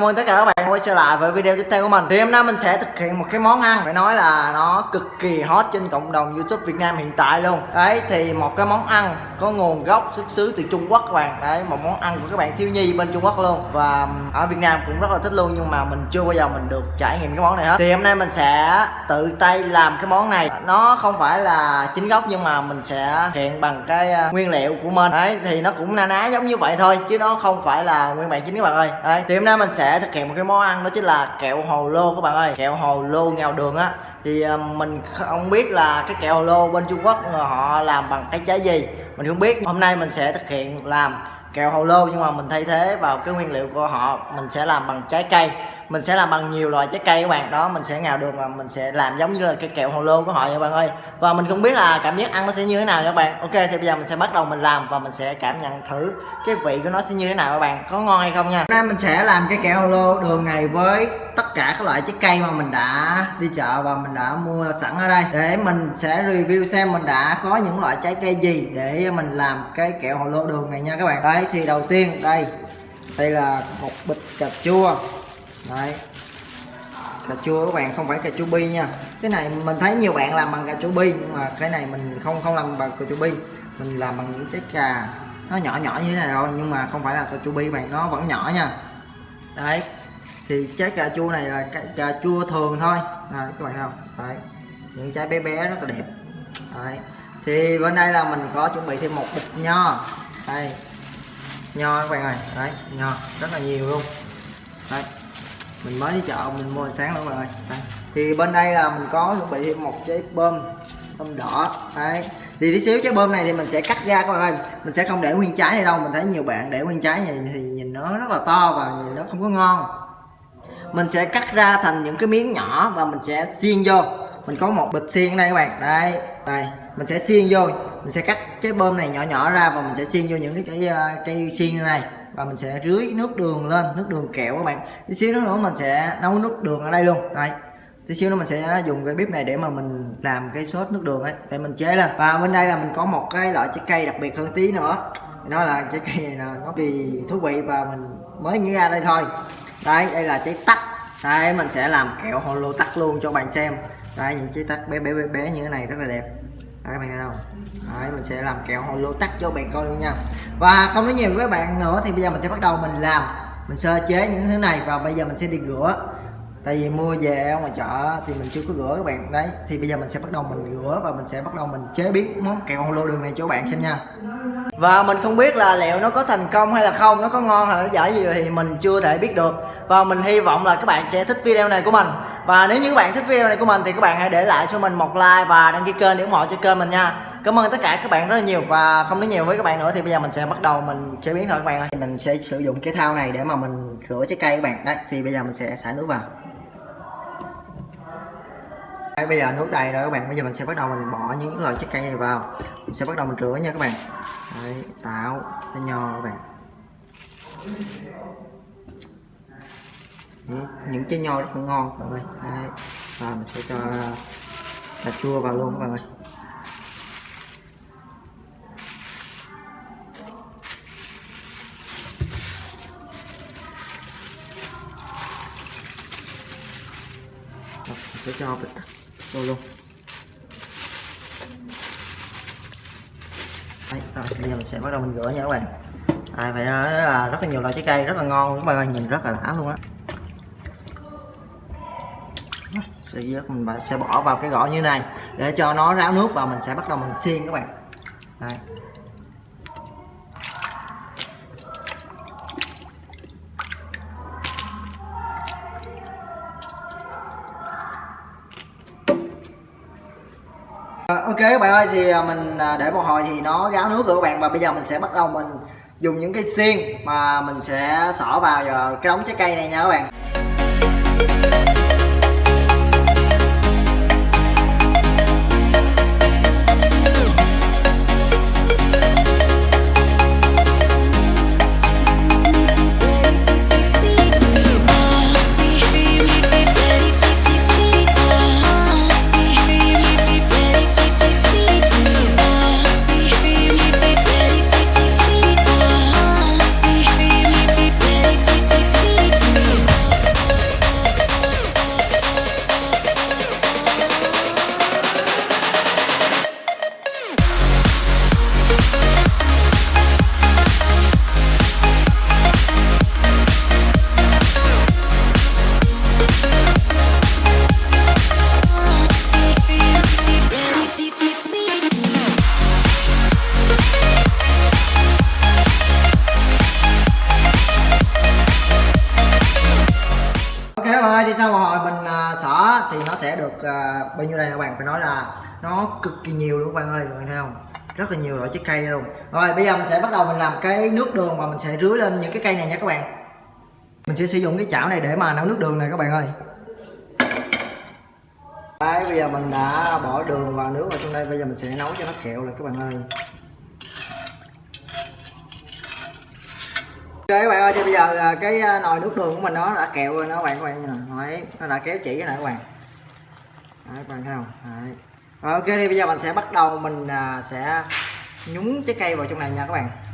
người ơn tất cả các bạn quay trở lại với video tiếp theo của mình. Thì hôm nay mình sẽ thực hiện một cái món ăn. Phải nói là nó cực kỳ hot trên cộng đồng youtube Việt Nam hiện tại luôn. Đấy, thì một cái món ăn có nguồn gốc xuất xứ từ Trung Quốc các bạn. Đấy, một món ăn của các bạn thiếu nhi bên Trung Quốc luôn. Và ở Việt Nam cũng rất là thích luôn, Nhưng mà mình chưa bao giờ mình được trải nghiệm cái món này hết. Thì hôm nay mình sẽ tự tay làm cái món này. Nó không phải là chính gốc, nhưng mà mình sẽ hiện bằng cái ờ, nguyên liệu của mình. Đấy, thì nó cũng na ná giống như vậy thôi, Chứ nó không phải là nguyên bản chính các bạn ơi. Đấy, thì hôm nay mình sẽ thực hiện một cái món ăn đó chính là kẹo hồ lô các bạn ơi. Kẹo hồ lô nghèo đường á, thì ờ, mình không biết là cái kẹo hồ lô bên Trung Quốc ờ, họ làm bằng cái trái gì, mình không biết. Hôm nay mình sẽ thực hiện làm kẹo hồ lô nhưng mà mình thay thế vào cái nguyên liệu của họ, mình sẽ làm bằng trái cây mình sẽ làm bằng nhiều loại trái cây các bạn. Đó, mình sẽ ngào đường và mình sẽ làm giống như là cái kẹo hồ lô của họ nha bạn ơi. Và mình không biết là cảm giác ăn nó sẽ như thế nào nha các bạn. Ok, thì bây giờ mình sẽ bắt đầu mình làm và mình sẽ cảm nhận thử cái vị của nó sẽ như thế nào các bạn. Có ngon hay không nha? Hôm nay mình sẽ làm cái kẹo hồ lô đường này với tất cả các loại trái cây mà mình đã đi chợ và mình đã mua sẵn ở đây. Để mình sẽ review xem mình đã có những loại trái cây gì để mình làm cái kẹo hồ lô đường này nha các bạn. Đấy thì đầu tiên đây. Đây là một bịch cà chua đấy. Cà chua các bạn không phải cà chua bi nha. Cái này mình thấy nhiều bạn làm bằng cà chua bi nhưng mà cái này mình không không làm bằng cà chua bi. Mình làm bằng những trái cà nó nhỏ nhỏ như thế này thôi nhưng mà không phải là cà chua bi bạn nó vẫn nhỏ nha. Đấy. Thì trái cà chua này là cà, cà chua thường thôi. À, các bạn không? Đấy. Những trái bé bé rất là đẹp. Đấy. Thì bên đây là mình có chuẩn bị thêm một bịch nho. Đây. Nho các bạn ơi. Đấy nho. Rất là nhiều luôn. Đấy mình mới đi chợ, mình mua sáng luôn rồi. Đây. thì bên đây là mình có chuẩn bị thêm một cái bơm bơm đỏ. Đấy. Thì tí xíu cái bơm này thì mình sẽ cắt ra các bạn ơi. Mình sẽ không để nguyên trái này đâu. Mình thấy nhiều bạn để nguyên trái này thì nhìn nó rất là to và nhìn nó không có ngon. Mình sẽ cắt ra thành những cái miếng nhỏ và mình sẽ xiên vô. Mình có một bịch xiên ở đây các bạn. Đây đây. Mình sẽ xiên vô mình sẽ cắt cái bơm này nhỏ nhỏ ra và mình sẽ xiên vô những cái cái ờ, cây xiên này. Và mình sẽ rưới nước đường lên, nước đường kẹo các bạn. Tí xíu nữa mình sẽ nấu nước đường ở đây luôn. Đây tí xíu nữa mình sẽ dùng cái bếp này để mà mình làm cái sốt nước đường ấy, để mình chế lên. Và bên đây là mình có một cái loại trái cây đặc biệt hơn tí nữa. Nó là trái cây này là nó kỳ thú vị và mình mới nghĩ ra đây thôi. Đây đây là trái tắc. Đây mình sẽ làm kẹo hồ lô tắc luôn cho bạn xem. Đây những trái tắc bé bé bé bé như thế này rất là đẹp. Đó, các bạn thấy không Đấy, mình sẽ làm kẹo hồ lô tắc cho bạn coi luôn nha. Và không nói nhiều với các bạn nữa thì bây giờ mình sẽ bắt đầu mình làm. Mình sơ chế những thứ này và bây giờ mình sẽ đi rửa. Tại vì mua về ở ngoài chợ thì mình chưa có rửa các bạn. Đấy thì bây giờ mình sẽ bắt đầu mình rửa và mình sẽ bắt đầu mình chế biến món kẹo hồ lô đường này cho bạn xem nha. Và mình không biết là liệu nó có thành công hay là không nó có ngon hay là nó dở gì thì mình chưa thể biết được. Và mình hy vọng là các bạn sẽ thích video này của mình và nếu như các bạn thích video này của mình thì các bạn hãy để lại cho mình một like và đăng ký kênh để ủng hộ cho kênh mình nha. Cảm ơn tất cả các bạn rất là nhiều và không nói nhiều với các bạn nữa thì bây giờ mình sẽ bắt đầu mình chế biến thôi các bạn ơi. Mình sẽ sử dụng cái thao này để mà mình rửa trái cây các bạn. Đấy thì bây giờ mình sẽ xả nước vào. Đấy, bây giờ nước đầy rồi các bạn. Bây giờ mình sẽ bắt đầu mình bỏ những loại trái cây này vào. Mình sẽ bắt đầu mình rửa nha các bạn. Đấy, táo cái nho các bạn. Những trái nho rất là ngon các bạn ơi. Đấy. và mình sẽ cho cà chua vào luôn các bạn ơi. Mình sẽ cho bịch vô luôn. Đấy, rồi, bây giờ mình sẽ bắt đầu mình rửa nha các bạn. À, vậy đó là rất là nhiều loại trái cây rất là ngon các bạn ơi. Nhìn rất là đã luôn á. Sẽ mình sẽ bỏ vào cái gõ như này. Để cho nó ráo nước và mình sẽ bắt đầu mình xiên các bạn. Đây. À, ok các bạn ơi, thì à, mình à, để một hồi thì nó ráo nước rồi các bạn. Và bây giờ mình sẽ bắt đầu mình dùng những cái xiên mà mình sẽ xỏ vào cái đống trái cây này nha các bạn. Sẽ được uh, bao nhiêu đây các bạn? Phải nói là nó cực kỳ nhiều luôn các bạn ơi các bạn thấy không? Rất là nhiều loại trái cây luôn. Rồi bây giờ mình sẽ bắt đầu mình làm cái nước đường và mình sẽ rưới lên những cái cây này nha các bạn. Mình sẽ sử dụng cái chảo này để mà nấu nước đường này các bạn ơi. Đấy, bây giờ mình đã bỏ đường vào nước vào trong đây. Bây giờ mình sẽ nấu cho nó kẹo rồi các bạn ơi. Ok các bạn ơi thì bây giờ ờ, cái ờ, nồi nước đường của mình nó đã kẹo rồi nó các bạn các bạn nhìn nè nó đã kéo chỉ cái này các bạn. Đấy, bạn thấy không Đấy. Rồi, ok thì bây giờ mình sẽ bắt đầu mình à, sẽ nhúng trái cây vào trong này nha các bạn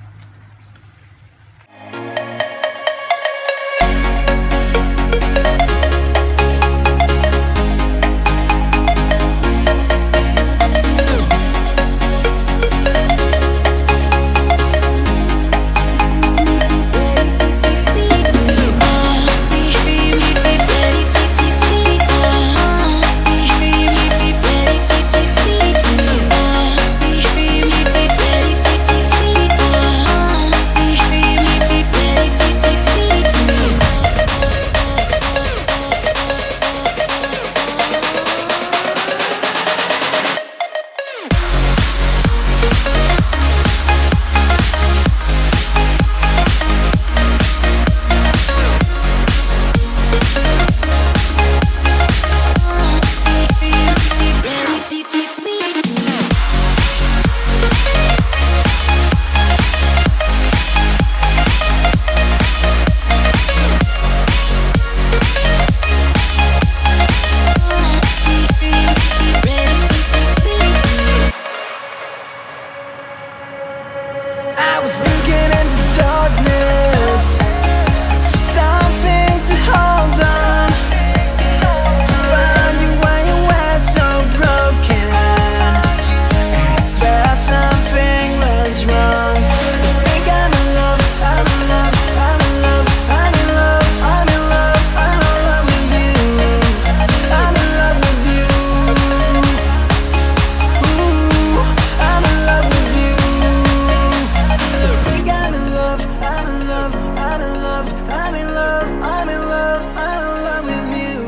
love, I'm in love, I'm in love, I'm in love, I'm in love with you.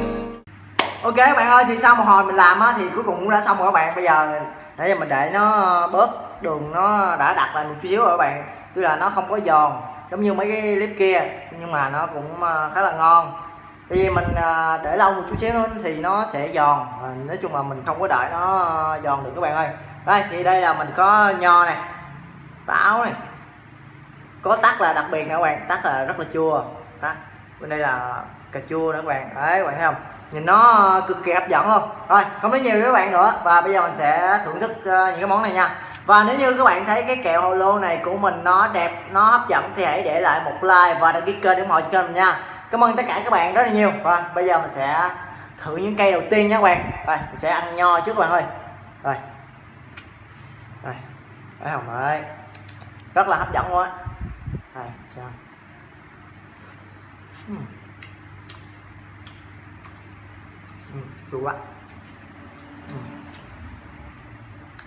ok các bạn ơi thì sau một hồi mình làm á thì cuối cùng cũng đã xong rồi các bạn. Bây giờ để giờ mình để nó bớt đường nó đã đặt lại một chút xíu rồi các bạn. Tức là nó không có giòn giống như mấy cái clip kia nhưng mà nó cũng ờ, khá là ngon. Tại vì mình ờ, để lâu một chút xíu nữa thì nó sẽ giòn. Ờ, nói chung là mình không có đợi nó giòn được các bạn ơi. Đây thì đây là mình có nho này táo này có tắc là đặc biệt nè các bạn, tắc là rất là chua. Tắc bên đây là cà chua nữa các bạn. Đấy, các bạn thấy không? Nhìn nó cực kỳ hấp dẫn luôn. Rồi, không nói nhiều với các bạn nữa. Và bây giờ mình sẽ thưởng thức ờ, những cái món này nha. Và nếu như các bạn thấy cái kẹo hồ lô này của mình nó đẹp, nó hấp dẫn thì hãy để lại một like và đăng ký kênh để ủng hộ cho kênh mình nha. Cảm ơn tất cả các bạn rất là nhiều. Và bây giờ mình sẽ thử những cây đầu tiên nha các bạn. Rồi, mình sẽ ăn nho trước các bạn ơi. Rồi. Rồi. Thấy không đấy rất là hấp dẫn luôn á đây sao? Ừ. Ừ, chua quá. Ừm.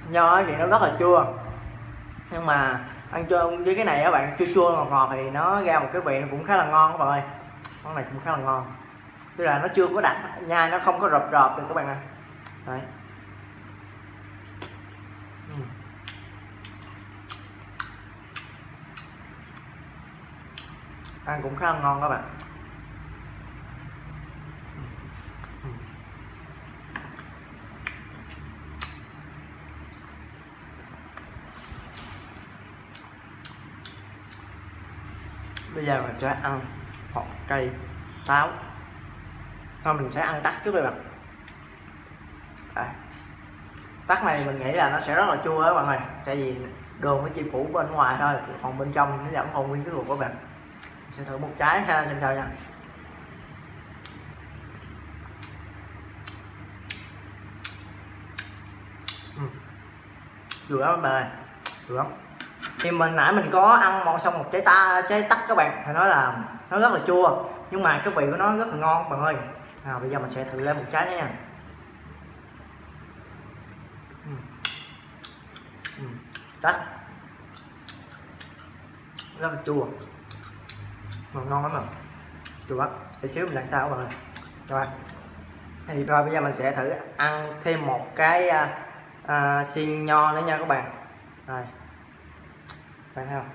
nho thì nó rất là chua. Nhưng mà ăn cho với cái này các bạn, chua chua ngọt ngọt thì nó ra một cái vị nó cũng khá là ngon các bạn ơi. Món này cũng khá là ngon. Tức là nó chưa có đặc nhai nó không có rộp rộp được các bạn ơi. Đấy. Ăn cũng khá là ngon các bạn. Bây giờ mình sẽ ăn hột cây táo. Thôi, mình sẽ ăn tắc trước đây bạn. Đây. tắc này mình nghĩ là nó sẽ rất là chua các bạn ơi. Tại vì đường nó chỉ phủ bên ngoài thôi, còn bên trong nó vẫn còn nguyên cái ruột của bạn sẽ thử một trái ha xem sao nha. Ừ. Vừa lắm bạn ơi vừa lắm thì mình nãy mình có ăn một xong một trái ta trái tắc các bạn. Phải nói là nó rất là chua nhưng mà cái vị của nó rất là ngon bạn ơi. À, bây giờ mình sẽ thử lên một trái nữa nha ừ. ừ. tắc rất là chua mà ngon lắm rồi. Chua quá. Để xíu mình làm sao các bạn ơi rồi. Thì rồi bây giờ mình sẽ thử ăn thêm một cái uh, uh, xiên nho nữa nha các bạn. Rồi. Bạn thấy không?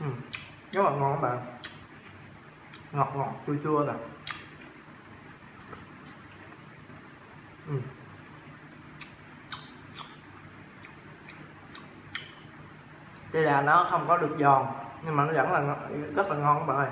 Ừ. rất là ngon các bạn. Ngọt ngọt chua chua nè. Ừ. Tuy là nó không có được giòn nhưng mà nó vẫn là rất là ngon các bạn ơi.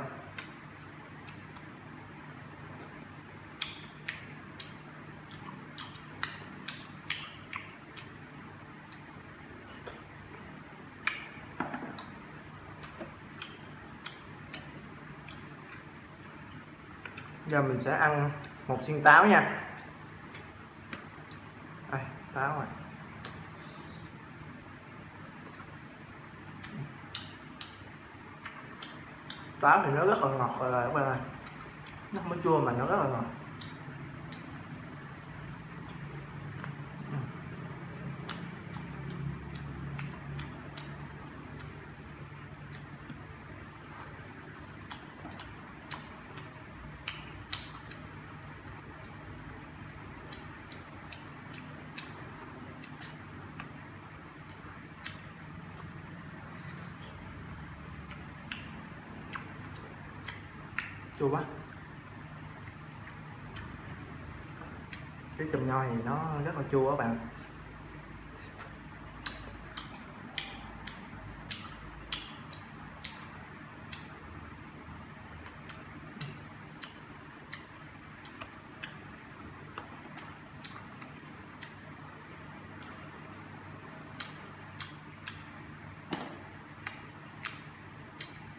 Giờ mình sẽ ăn một xiên táo nha. Đây, táo rồi. Táo thì nó rất là ngọt rồi các bạn ơi nó không có chua mà nó rất là ngọt. Chua quá. Cái chùm nho thì nó rất là chua các bạn.